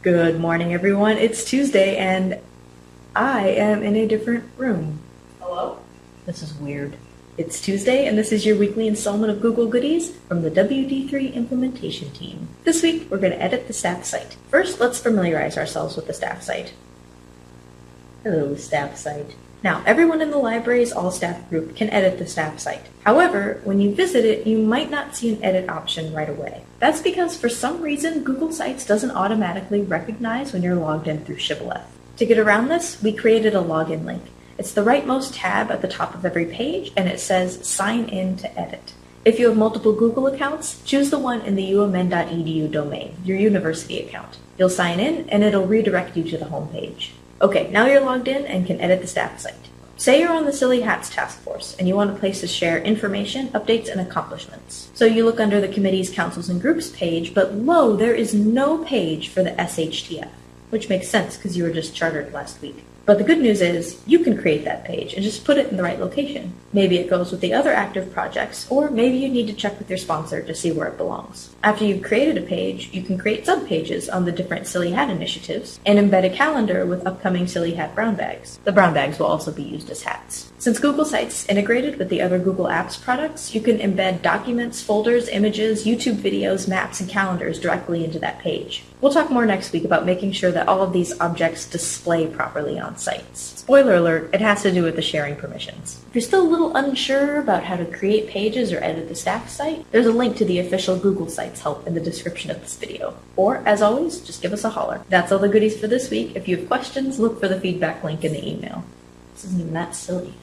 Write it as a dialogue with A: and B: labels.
A: Good morning, everyone. It's Tuesday, and I am in a different room.
B: Hello?
A: This is weird. It's Tuesday, and this is your weekly installment of Google Goodies from the WD3 implementation team. This week, we're going to edit the staff site. First, let's familiarize ourselves with the staff site. Hello, staff site. Now, everyone in the library's all staff group can edit the staff site. However, when you visit it, you might not see an edit option right away. That's because for some reason, Google Sites doesn't automatically recognize when you're logged in through Shibboleth. To get around this, we created a login link. It's the rightmost tab at the top of every page, and it says Sign in to edit. If you have multiple Google accounts, choose the one in the umn.edu domain, your university account. You'll sign in, and it'll redirect you to the homepage. Okay, now you're logged in and can edit the staff site. Say you're on the Silly Hats Task Force and you want a place to share information, updates, and accomplishments. So you look under the committee's councils and groups page, but lo, there is no page for the SHTF, which makes sense because you were just chartered last week. But the good news is you can create that page and just put it in the right location. Maybe it goes with the other active projects, or maybe you need to check with your sponsor to see where it belongs. After you've created a page, you can create subpages on the different Silly Hat initiatives and embed a calendar with upcoming Silly Hat brown bags. The brown bags will also be used as hats. Since Google Sites integrated with the other Google Apps products, you can embed documents, folders, images, YouTube videos, maps, and calendars directly into that page. We'll talk more next week about making sure that all of these objects display properly on sites. Spoiler alert, it has to do with the sharing permissions. If you're still a little unsure about how to create pages or edit the staff site, there's a link to the official Google Sites help in the description of this video. Or, as always, just give us a holler. That's all the goodies for this week. If you have questions, look for the feedback link in the email. This isn't even that silly.